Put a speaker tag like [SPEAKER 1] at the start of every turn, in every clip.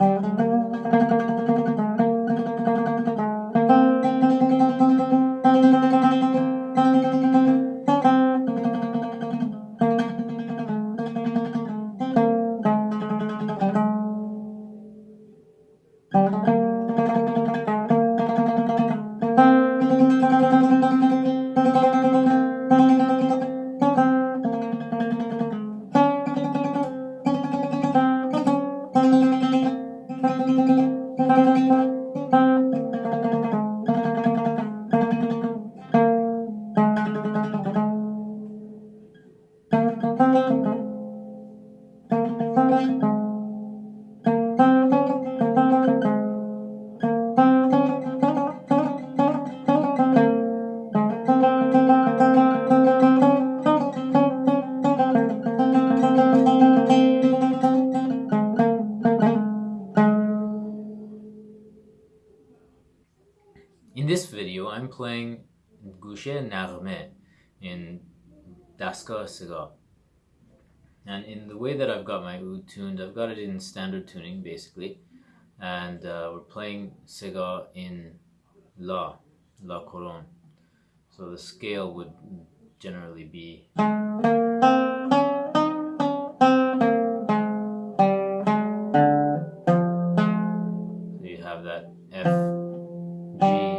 [SPEAKER 1] In I'm playing Gushe Narme in Dastgah Siga. And in the way that I've got my oud tuned, I've got it in standard tuning basically. And uh, we're playing Siga in La, La Koron. So the scale would generally be So you have that F, G,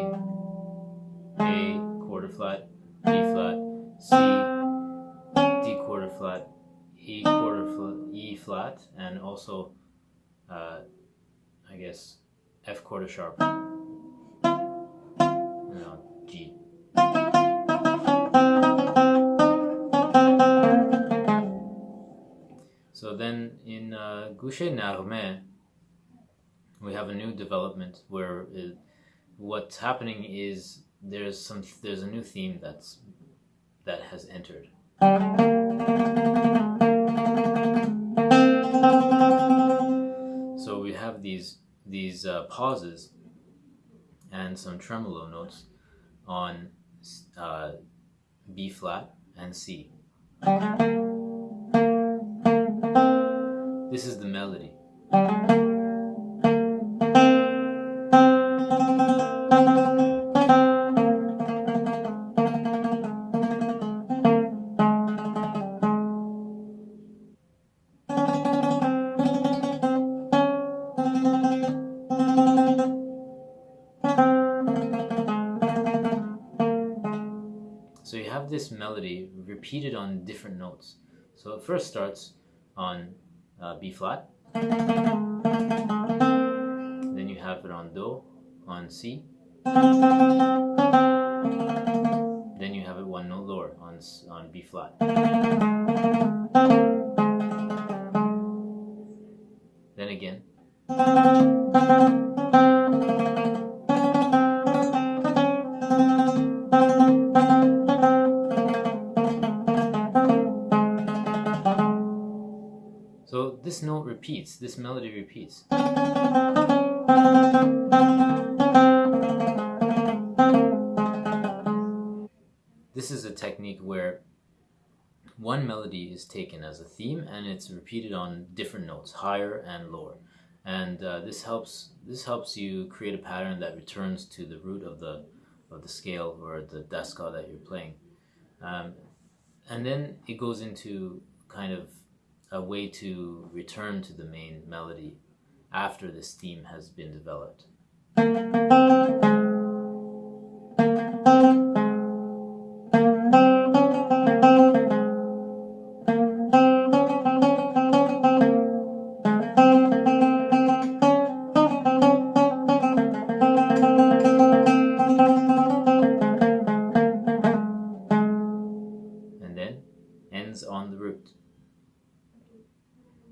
[SPEAKER 1] C, D quarter flat, E quarter flat, E flat, and also, uh, I guess, F quarter sharp. G. So then in uh, Gushe Narme, we have a new development where it, what's happening is there's some there's a new theme that's that has entered. So we have these these uh, pauses and some tremolo notes on uh, B flat and C. This is the melody. Have this melody repeated on different notes. So it first starts on uh, B flat, then you have it on Do, on C, then you have it one note lower on, on B flat. Then again. This note repeats, this melody repeats. This is a technique where one melody is taken as a theme and it's repeated on different notes, higher and lower. And uh, this helps this helps you create a pattern that returns to the root of the of the scale or the dastgah that you're playing. Um, and then it goes into kind of a way to return to the main melody after this theme has been developed.